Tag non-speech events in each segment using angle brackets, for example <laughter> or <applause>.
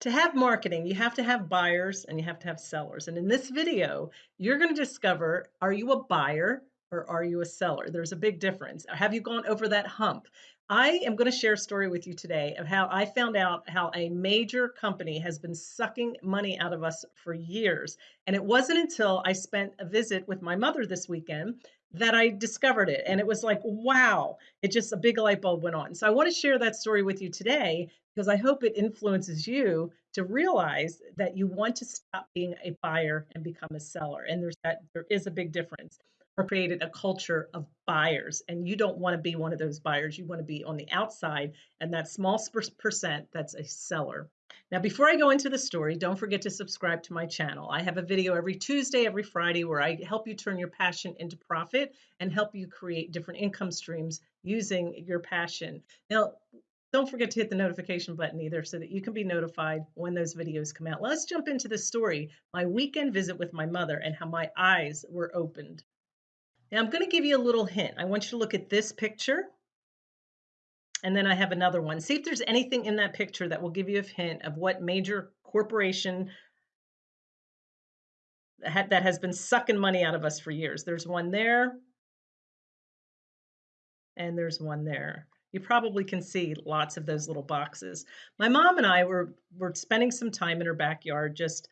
To have marketing, you have to have buyers and you have to have sellers. And in this video, you're going to discover are you a buyer or are you a seller? There's a big difference. Have you gone over that hump? I am going to share a story with you today of how I found out how a major company has been sucking money out of us for years. And it wasn't until I spent a visit with my mother this weekend that I discovered it. And it was like, wow, it just a big light bulb went on. So I want to share that story with you today because I hope it influences you to realize that you want to stop being a buyer and become a seller. And there's that there is a big difference or created a culture of buyers. And you don't want to be one of those buyers. You want to be on the outside and that small percent that's a seller. Now, before I go into the story, don't forget to subscribe to my channel. I have a video every Tuesday, every Friday, where I help you turn your passion into profit and help you create different income streams using your passion. Now, don't forget to hit the notification button either so that you can be notified when those videos come out. Let's jump into the story, my weekend visit with my mother and how my eyes were opened. Now I'm going to give you a little hint. I want you to look at this picture. And then I have another one. See if there's anything in that picture that will give you a hint of what major corporation that has been sucking money out of us for years. There's one there. And there's one there. You probably can see lots of those little boxes. My mom and I were were spending some time in her backyard just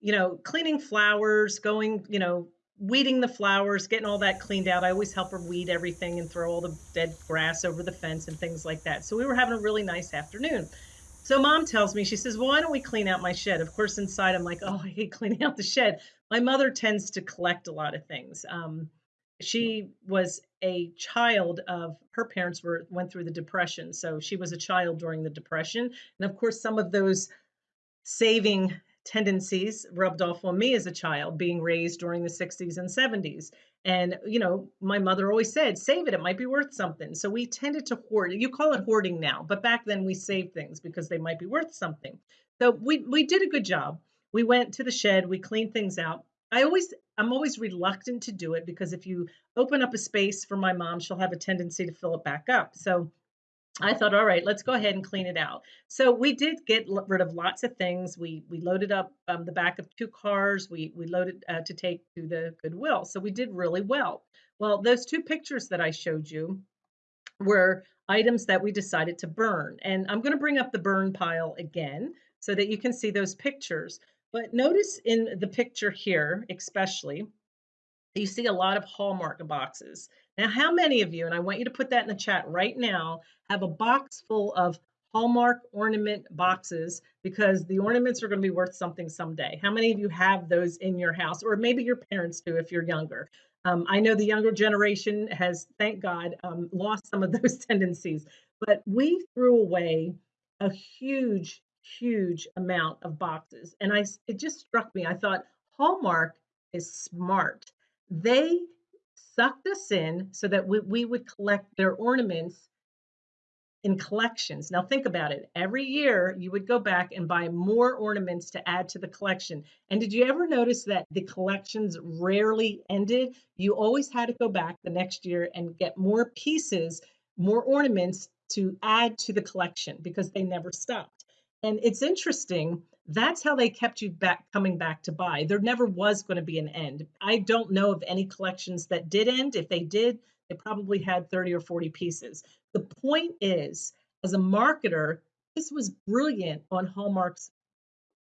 you know, cleaning flowers, going, you know, weeding the flowers, getting all that cleaned out. I always help her weed everything and throw all the dead grass over the fence and things like that. So we were having a really nice afternoon. So mom tells me, she says, well, why don't we clean out my shed? Of course, inside I'm like, oh, I hate <laughs> cleaning out the shed. My mother tends to collect a lot of things. Um, she was a child of her parents were went through the depression so she was a child during the depression and of course some of those saving tendencies rubbed off on me as a child being raised during the 60s and 70s and you know my mother always said save it it might be worth something. So we tended to hoard you call it hoarding now but back then we saved things because they might be worth something. So we we did a good job. We went to the shed we cleaned things out. I always i'm always reluctant to do it because if you open up a space for my mom she'll have a tendency to fill it back up. So I thought, all right, let's go ahead and clean it out. So we did get rid of lots of things. We we loaded up um, the back of two cars. We we loaded uh, to take to the Goodwill. So we did really well. Well, those two pictures that I showed you were items that we decided to burn. And I'm going to bring up the burn pile again so that you can see those pictures. But notice in the picture here, especially, you see a lot of Hallmark boxes. Now, how many of you, and I want you to put that in the chat right now, have a box full of Hallmark ornament boxes because the ornaments are going to be worth something someday. How many of you have those in your house, or maybe your parents do if you're younger? Um, I know the younger generation has, thank God, um, lost some of <laughs> those tendencies, but we threw away a huge, huge amount of boxes, and I it just struck me. I thought Hallmark is smart. They sucked us in so that we, we would collect their ornaments in collections. Now think about it. Every year you would go back and buy more ornaments to add to the collection. And did you ever notice that the collections rarely ended? You always had to go back the next year and get more pieces, more ornaments to add to the collection because they never stopped. And it's interesting that's how they kept you back coming back to buy. There never was going to be an end. I don't know of any collections that did end. If they did, they probably had 30 or 40 pieces. The point is, as a marketer, this was brilliant on Hallmark's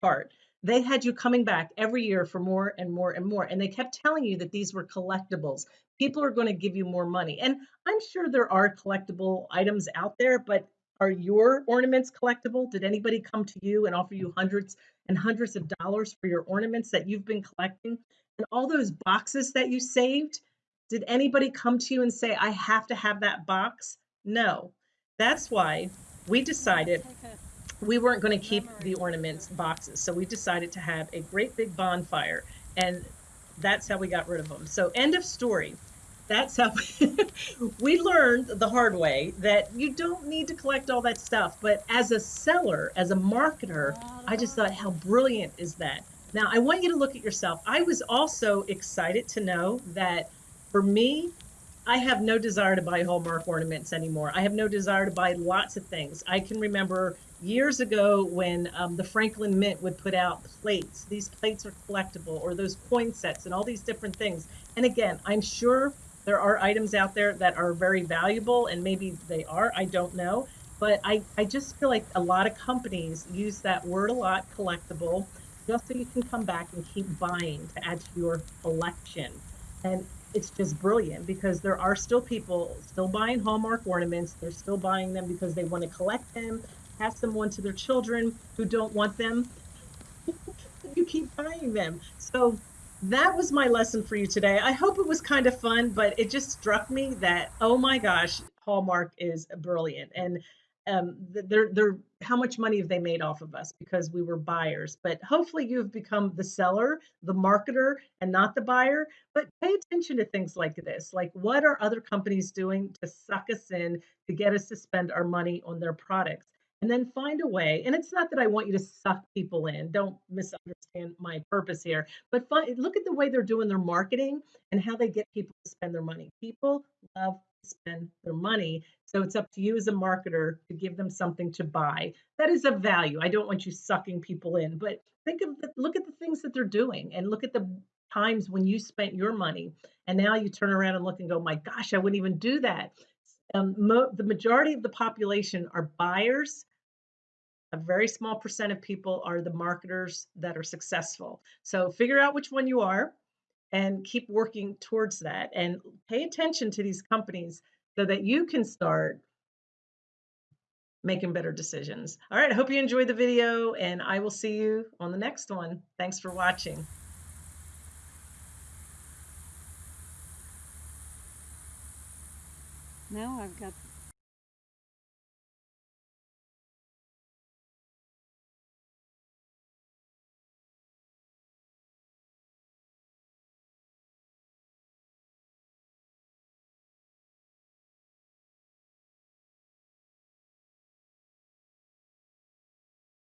part. They had you coming back every year for more and more and more. And they kept telling you that these were collectibles. People are going to give you more money. And I'm sure there are collectible items out there, but are your ornaments collectible? Did anybody come to you and offer you hundreds and hundreds of dollars for your ornaments that you've been collecting? And all those boxes that you saved, did anybody come to you and say, I have to have that box? No. That's why we decided we weren't going to keep the ornaments boxes. So we decided to have a great big bonfire. And that's how we got rid of them. So, end of story that's how <laughs> we learned the hard way that you don't need to collect all that stuff. But as a seller, as a marketer, I just thought, how brilliant is that? Now, I want you to look at yourself. I was also excited to know that for me, I have no desire to buy Hallmark ornaments anymore. I have no desire to buy lots of things. I can remember years ago when um, the Franklin Mint would put out plates. These plates are collectible, or those coin sets, and all these different things. And again, I'm sure there are items out there that are very valuable, and maybe they are. I don't know. But I, I just feel like a lot of companies use that word a lot, collectible, just so you can come back and keep buying to add to your collection. And it's just brilliant because there are still people still buying Hallmark ornaments. They're still buying them because they want to collect them, pass them on to their children who don't want them. <laughs> you keep buying them. So that was my lesson for you today. I hope it was kind of fun, but it just struck me that, oh my gosh, Hallmark is brilliant. And um, they're they're how much money have they made off of us because we were buyers but hopefully you've become the seller the marketer and not the buyer but pay attention to things like this like what are other companies doing to suck us in to get us to spend our money on their products and then find a way and it's not that i want you to suck people in don't misunderstand my purpose here but find, look at the way they're doing their marketing and how they get people to spend their money. People love to spend their money so it's up to you as a marketer to give them something to buy. That is of value. I don't want you sucking people in but think of the, look at the things that they're doing and look at the times when you spent your money and now you turn around and look and go my gosh i wouldn't even do that um, the majority of the population are buyers a very small percent of people are the marketers that are successful. So figure out which one you are and keep working towards that and pay attention to these companies so that you can start making better decisions. All right, I hope you enjoyed the video and I will see you on the next one. Thanks for watching. Now I've got